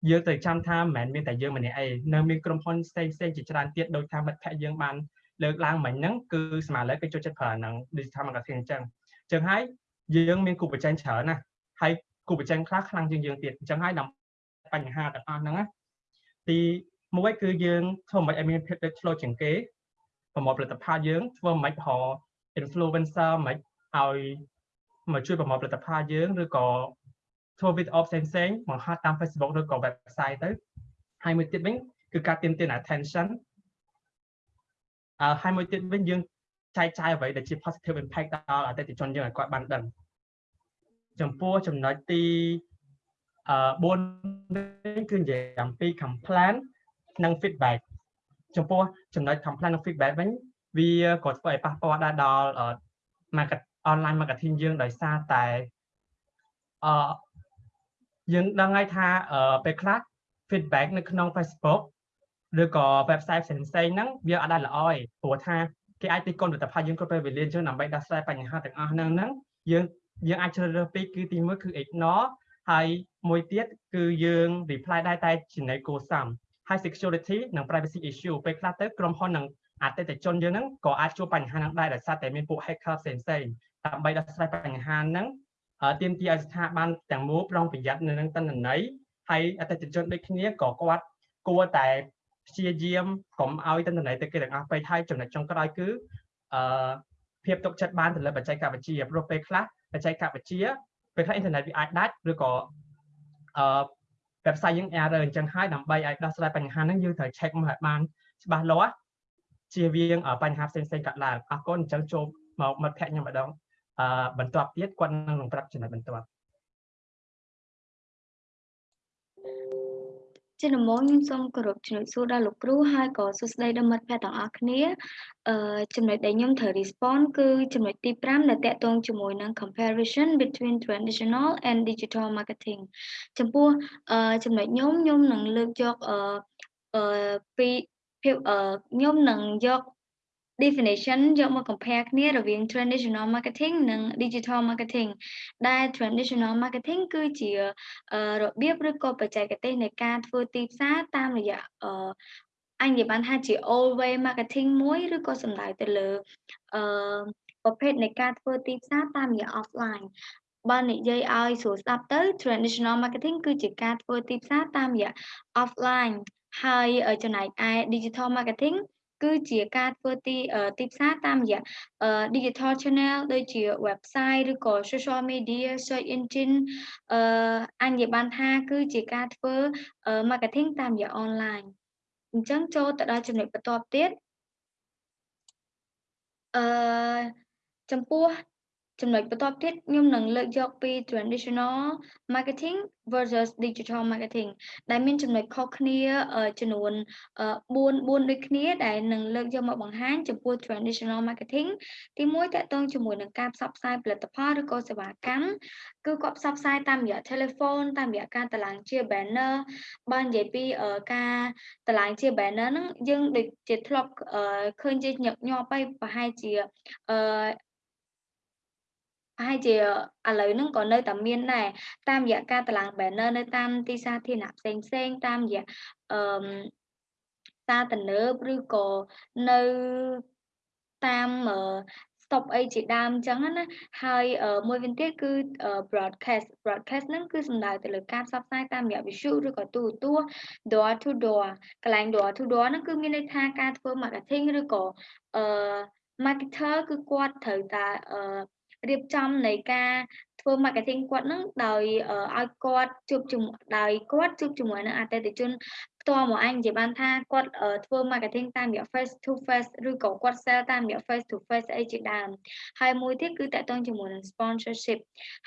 យើងត្រូវចាំថាមិនមែនមានតែយើងម្នាក់ឯងនៅមានក្រុមហ៊ុនផ្សេងផ្សេងជាច្រើនទៀតដោយថាមិត្តភ័ក្តិយើងបានលើកឡើងមិញហ្នឹងគឺស្មារតីគេចូលចិត្តប្រើហ្នឹង digital marketing អញ្ចឹងអញ្ចឹងហើយយើងមានគូប្រជែងច្រើនណាស់ហើយ គូប្រជែងខ្លះខ្លាំងជាងយើងទៀតអញ្ចឹងហើយដើម្បីបញ្ហាទាំងអស់ហ្នឹងណាទីមួយគឺយើងធ្វើមិនឲ្យមានភាពលេចធ្លោជាងគេប្រមូលផលិតផលយើងធ្វើមិនហៅ influencer មិនឲ្យមកជួយប្រមូលផលិតផលយើងឬក៏ធ្វើវីដេអូផ្សេងផ្សេងបង្ហាត់តាម Facebook ឬក៏ website ទៅហើយមួយទៀតវិញគឺការទាមទារ attention អឺហើយមួយទៀតវិញយើងចែកចាយអ្វីដែលជា positive impact ដល់អតិថិជនយើងឲ្យគាត់បានដឹង ចំពោះចំណុចទីអឺ4នេះគឺនិយាយអំពី complaint និង feedback ចំពោះចំណុច complaint និង feedback វិញវាក៏ធ្វើឲ្យប៉ះពាល់ដែរដល់ market online marketing យើងដោយសារតែអឺយើងដឹងហើយថាពេលខ្លះ feedback នៅក្នុង Facebook ឬក៏ website ផ្សេងផ្សេងហ្នឹងវាអត់ដែរល្អទេព្រោះថាគេអាចទីគុណផលិតផលយើងគ្រប់ពេលវេលាយើងដើម្បីដោះស្រាយបញ្ហាទាំងអស់ហ្នឹងហ្នឹងយើង យើងអាចជ្រើសរើសពីរគឺទីមួយគឺ ignore ហើយមួយទៀតគឺយើង reply ដែរតែចំណេញគួរសមហើយ security និង privacy issue ពេលខ្លះទៅក្រុមហ៊ុននិងអតិថិជនយើងហ្នឹងក៏អាចជួបបញ្ហាហ្នឹងដែរដោយសារតែមានពួក hacker ផ្សេងផ្សេងដើម្បីដោះស្រាយបញ្ហាហ្នឹងទាមទារឲ្យស្ថាប័នទាំងមូលប្រុងប្រយ័ត្ននៅនឹងតនន័យហើយអតិថិជនដូចគ្នាក៏គាត់គួរតែព្យាយាមកុំឲ្យតនន័យទៅគេទាំងអស់ពេកហើយចំណុចចុងក្រោយគឺអឺភាពទុកចិត្តបានទៅលើបច្ចេកវិទ្យាព្រោះពេលខ្លះ បច្ចេកវិទ្យាពេលខ្លះអ៊ីនធឺណិតវាអាចដាច់ឬក៏អឺ website យើង error អញ្ចឹងហើយដើម្បីឲ្យដោះស្រាយបញ្ហាហ្នឹងយើងត្រូវ check មកឲ្យបានច្បាស់លាស់ជៀសវាងបញ្ហាផ្សេងផ្សេងកើតឡើងអរគុណអញ្ចឹងចូលមកមិត្តភ័ក្ដិខ្ញុំម្ដងអឺបន្ទាប់ទៀតគាត់នឹងប្រាប់ចំណុចបន្ទាប់ ជាដំបូងខ្ញុំសូមគោរពជំរាបសួរដល់លោកគ្រូហើយក៏សួស្តីដល់មិត្តភ័ក្តិទាំងអស់គ្នាអឺចំណុចដែលខ្ញុំត្រូវ respond គឺចំណុចទី5ដែលតកតងជាមួយនឹង comparison between traditional and digital marketing ចំពោះអឺចំណុចខ្ញុំខ្ញុំនឹងលើកយកអឺអឺពីភាពអឺខ្ញុំនឹងយក definition យកមក compare គ្នារវាង traditional marketing និង digital marketing ដែល traditional marketing គឺជារបៀបឬក៏បច្ចេកទេសនៃការធ្វើទីផ្សារតាមរយៈអញនិយាយបានថាជា old way marketing មួយឬក៏សំដៅទៅលើអឺប្រភេទនៃការធ្វើទីផ្សារតាមរយៈ offline បើនិយាយឲ្យស្រួលស្ដាប់ទៅ traditional marketing គឺជាការធ្វើទីផ្សារតាមរយៈ offline ហើយចំណែកឯ digital marketing គឺជាការធ្វើទីទីផ្សារតាមរយៈ digital channel ដូចជា website ឬក៏ social media search engine អឺអញនិយាយបានថាគឺជាការធ្វើ marketing តាមរយៈ online អញ្ចឹងចូលទៅដល់ចំណុចបន្ទាប់ទៀតអឺចំពោះ ចំណុចបន្ទាប់ទៀតខ្ញុំនឹងលើកយកពី traditional marketing versus digital marketing ដែលមានចំណុចខុសគ្នាចំនួន4 4ដូចគ្នាដែលនឹងលើកយកមកបង្ហាញចំពោះ traditional marketing ទី1តកតងជាមួយនឹងការផ្សព្វផ្សាយផលិតផលឬក៏សេវាកម្មគឺគាត់ផ្សព្វផ្សាយតាមរយៈ telephone តាមរយៈការតឡើងជា banner បើនិយាយពីការតឡើងជា banner ហ្នឹងយើងដូចជាធ្លាប់ឃើញជាញឹកញាប់ហើយប្រហែលជាអឺ ប្រហែលជាឥឡូវហ្នឹងក៏នៅតែមានដែរតាមរយៈការតឡើង banner នៅតាមទីសាធារណៈផ្សេងផ្សេងតាមរយៈអឺសារទំនើបឬក៏នៅតាម stop អីជាដើមអញ្ចឹងណាហើយមួយវិញទៀតគឺ broadcast broadcast ហ្នឹងគឺសំដៅទៅលើការផ្សព្វផ្សាយតាមរយៈវិទ្យុឬក៏ទូរទស្សន៍ door to door កន្លែង door to door ហ្នឹងគឺមានន័យថាការធ្វើ marketing ឬក៏អឺ marketer គឺគាត់ត្រូវតែអឺ រៀបចំនៃការធ្វើ marketing គាត់នឹងដោយឲ្យគាត់ជួបជាមួយដោយគាត់ជួបជាមួយនឹងអតិថិជន ផ្ទាល់មកអញនិយាយបានថាគាត់ធ្វើ marketing តាមរយៈ face to face ឬក៏គាត់ sell តាមរយៈ face to face អីជាដើមហើយមួយទៀតគឺតកតងជាមួយនឹង sponsorship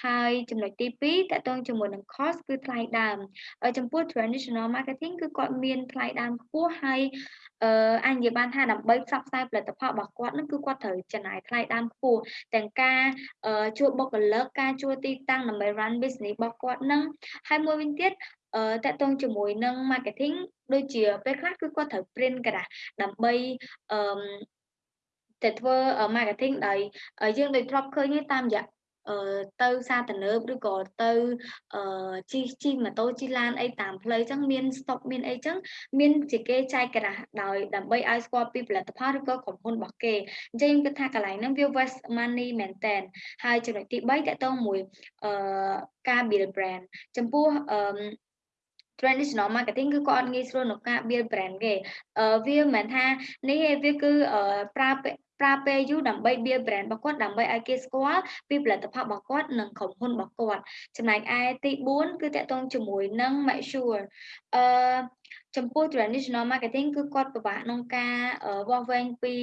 ហើយចំណុចទី2តកតងជាមួយនឹង cost គឺថ្លៃដើមចំពោះ traditional marketing គឺគាត់មានថ្លៃដើមខ្ពស់ហើយអឺអញនិយាយបានថាដើម្បីផ្សព្វផ្សាយផលិតផលរបស់គាត់នឹងគឺគាត់ត្រូវចំណាយថ្លៃដើមខ្ពស់ទាំងការជួលបុគ្គលិកការជួលទីតាំងដើម្បី run business របស់គាត់នឹងហើយមួយវិញទៀត អឺតកតងជាមួយនឹង marketing ដូចជាពេលខ្លះគឺគាត់ត្រូវ print ក្រាស់ដើម្បីអឺទៅធ្វើ marketing ដោយយើងដូចធ្លាប់ឃើញតាមរយៈអឺទៅសាទំនើបឬក៏ទៅអឺជិះជិះម៉ូតូជិះឡានអីតាមផ្លូវអញ្ចឹងមាន stop មានអីអញ្ចឹងមានជាគេចែកក្រាស់ដោយដើម្បីឲ្យស្គាល់ពីផលិតផលឬក៏ក្រុមហ៊ុនរបស់គេអញ្ចឹងខ្ញុំគិតថាកន្លែងហ្នឹងវា waste money មែនតើហើយចំណុចទី3តកតងមួយអឺការ build brand ចំពោះអឺ traditional marketing គឺគាត់អត់ងាយស្រួលក្នុងការ build brand គេអឺវាមិនមែនថានេះទេវាគឺប្រើប្រើពេលយូរដើម្បី build brand របស់គាត់ដើម្បីឲ្យគេស្គាល់ពីផលិតផលរបស់គាត់និងក្រុមហ៊ុនរបស់គាត់ចំណែកឯទី4គឺតកតងជាមួយនឹង make sure អឺ ចំពោះ traditional marketing គឺគាត់ពិបាកក្នុងការវាស់វែងពី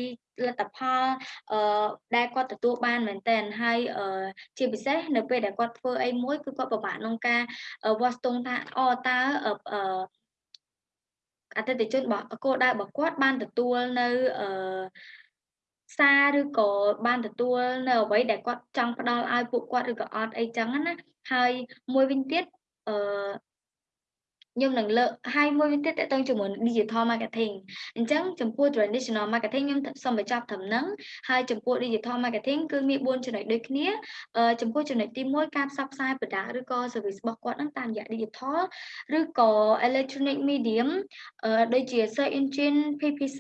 លទ្ធផលអឺដែលគាត់ទទួលបានមែនទែនហើយជាពិសេសនៅពេលដែលគាត់ធ្វើអីមួយគឺគាត់ពិបាកក្នុងការវាស់ស្ទង់ថាអូតើអឺអតិថិជនរបស់គោលដៅរបស់គាត់បានទទួលនៅអឺសារឬក៏បានទទួលនៅអ្វីដែលគាត់ចង់ផ្ដល់ឲ្យពួកគាត់ឬក៏អត់អីចឹងណាហើយមួយវិញទៀតអឺ ខ្ញុំនឹងលើកហើយមួយវិញទៀតតទៅជាមួយ digital marketing អញ្ចឹងចំពោះ traditional marketing ខ្ញុំសូមបញ្ចប់ត្រឹមហ្នឹងហើយចំពោះ digital marketing គឺមាន4ចំណុចដូចគ្នាចំពោះចំណុចទី1ការផ្សព្វផ្សាយ product ឬក៏ service របស់គាត់ហ្នឹងតាមរយៈ digital ឬក៏ electronic medium ដូចជា search engine PPC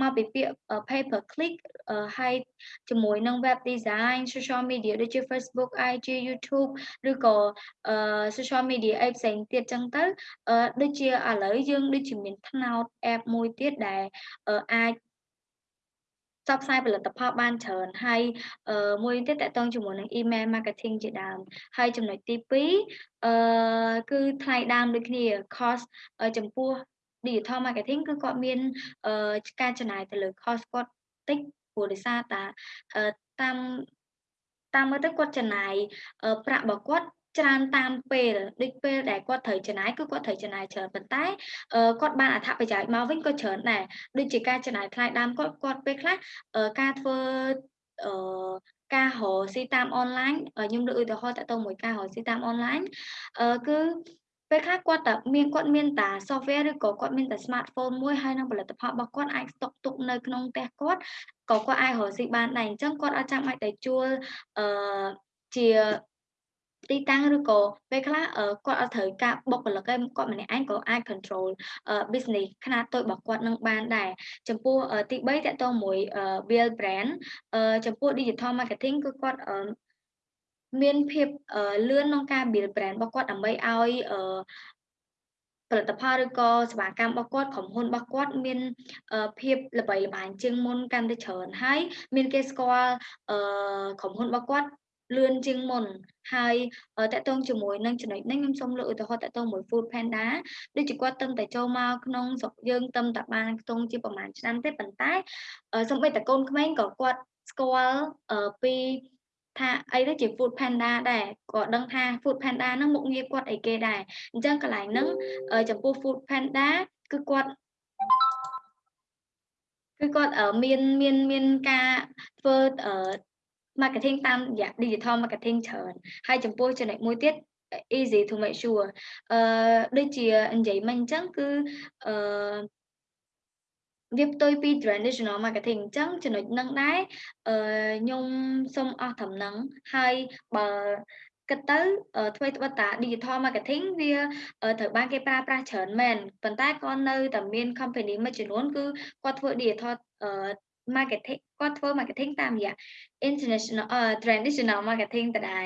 មកពីពាក្យ pay per click ហើយជាមួយនឹង web design social media ដូចជា Facebook IG YouTube ឬក៏ social media អីផ្សេងទៀតចឹងទៅអឺដូចជាឥឡូវយើងដូចជាមានថ្នោត app មួយទៀតដែលអាចផ្សព្វផ្សាយផលិតផលបានច្រើនហើយមួយទៀតតកតងជាមួយនឹង email marketing ជាដើមហើយចំណុចទី2អឺគឺថ្លៃដើមដូចគ្នា cost ចំពោះ digital marketing គឺគាត់មានការចំណាយទៅលើ cost គាត់តិចព្រោះដោយសារតាតាមតាមមើលទៅគាត់ចំណាយប្រាក់របស់គាត់ ច្រើនតាមពេលដូចពេលដែលគាត់ត្រូវចំណាយគឺគាត់ត្រូវចំណាយច្រើនប៉ុន្តែគាត់បានអត្ថប្រយោជន៍មកវិញក៏ច្រើនដែរដូចជាការចំណាយថ្លៃដើមគាត់គាត់ពេលខ្លះការធ្វើអឺការរកស៊ីតាមអនឡាញខ្ញុំលើកឧទាហរណ៍តទៅមួយការរកស៊ីតាមអនឡាញអឺគឺពេលខ្លះគាត់តែមានគាត់មានតា software ឬក៏គាត់មានតែ smartphone មួយហើយនឹងផលិតផលរបស់គាត់អាចស្តុកទុកនៅក្នុងផ្ទះគាត់ក៏គាត់អាចរកស៊ីបានដែរអញ្ចឹងគាត់អត់ចាំបាច់តែជួលអឺជា ទីតាំងឬក៏ពេលខ្លះគាត់អត់ត្រូវការបុគ្គលិកឯងគាត់ម្នាក់ឯងក៏អាច control business ខ្នាតតូចរបស់គាត់នឹងបានដែរចំពោះទី3តកតងមួយ build brand ចំពោះ digital marketing គឺគាត់មានភាពលឿនក្នុងការ build brand របស់គាត់ដើម្បីឲ្យផលិតផលឬក៏សេវាកម្មរបស់គាត់ក្រុមហ៊ុនរបស់គាត់មានភាពល្បីល្បាញជាងមុនកាន់តែច្រើនហើយមានគេស្គាល់ក្រុមហ៊ុនរបស់គាត់ លឿនជាងមុនហើយតកតងជាមួយនឹងចំណុចនេះខ្ញុំសូមលើកឧទាហរណ៍តកតងមួយ Food Panda ដូចជាគាត់ទឹមតែចូលមកក្នុងស្រុកយើងទឹមតែបានខ្ទង់ជាប្រហែលឆ្នាំទេប៉ុន្តែសូម្បីតែកូនក្មេងក៏គាត់ស្គាល់ពីថាអីទៅជា food panda ដែរក៏ដឹងថា food panda ហ្នឹងមុខងារគាត់អីគេដែរអញ្ចឹងកន្លែងហ្នឹងចំពោះ food panda គឺគាត់គឺគាត់មានមានមានការធ្វើ marketing តាមរយៈ digital marketing ច្រើនហើយចំពោះចំណុចមួយទៀត easy to make sure អឺដូចជានិយាយមិញអញ្ចឹងគឺអឺវាផ្ទុយពី traditional marketing អញ្ចឹងចំណុចហ្នឹងដែរអឺខ្ញុំសូមអស់ត្រឹមហ្នឹងហើយបើគិតទៅធ្វើត្បិតតា digital marketing វាត្រូវបានគេប្រើប្រាស់ច្រើនមែនប៉ុន្តែក៏នៅតែមាន company មួយចំនួនគឺគាត់ធ្វើ digital marketing គាត់ធ្វើ marketing តាមរយៈ international uh, traditional marketing ដដែល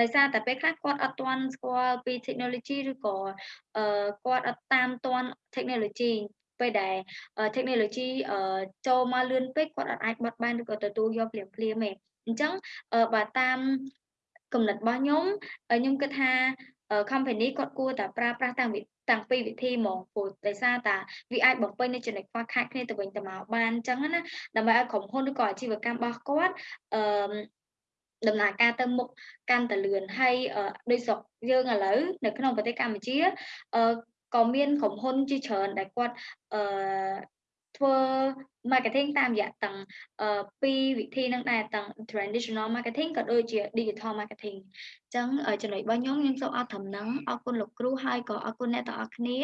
ដោយសារតែពេលខ្លះគាត់អត់ទាន់ស្គាល់ពី technology ឬក៏គាត់អត់តាមទាន់ technology ពេលដែល technology ចូលមកលឿនពេកគាត់អត់អាចបត់បែនឬក៏ទទួលយកភ្លាមភ្លាមទេអញ្ចឹងបើតាមគំនិតរបស់ខ្ញុំខ្ញុំគិតថា company គាត់គួរតែប្រើប្រាស់តាំងពីតាំងពីវិធីហ្មងព្រោះដោយសារតាវាអាចបំពេញនៅចំណុចខ្វះខាតគ្នាទៅវិញទៅមកបានអញ្ចឹងណាដើម្បីឲ្យក្រុមហ៊ុនឬក៏អាជីវកម្មរបស់គាត់អឺដំណើរការទៅមុខកាន់តែលឿនហើយដោយស្រុកយើងឥឡូវនៅក្នុងប្រទេសកម្ពុជាអឺក៏មានក្រុមហ៊ុនជាច្រើនដែលគាត់អឺ ធ្វើ marketing តាមរយៈទាំងពីរវិធីហ្នឹងដែរទាំង traditional marketing ក៏ដូចជា digital marketing អញ្ចឹងចំណុចរបស់ខ្ញុំខ្ញុំសូមអរត្រឹមហ្នឹងអរគុណលោកគ្រូហើយក៏អរគុណអ្នកទាំងអស់គ្នា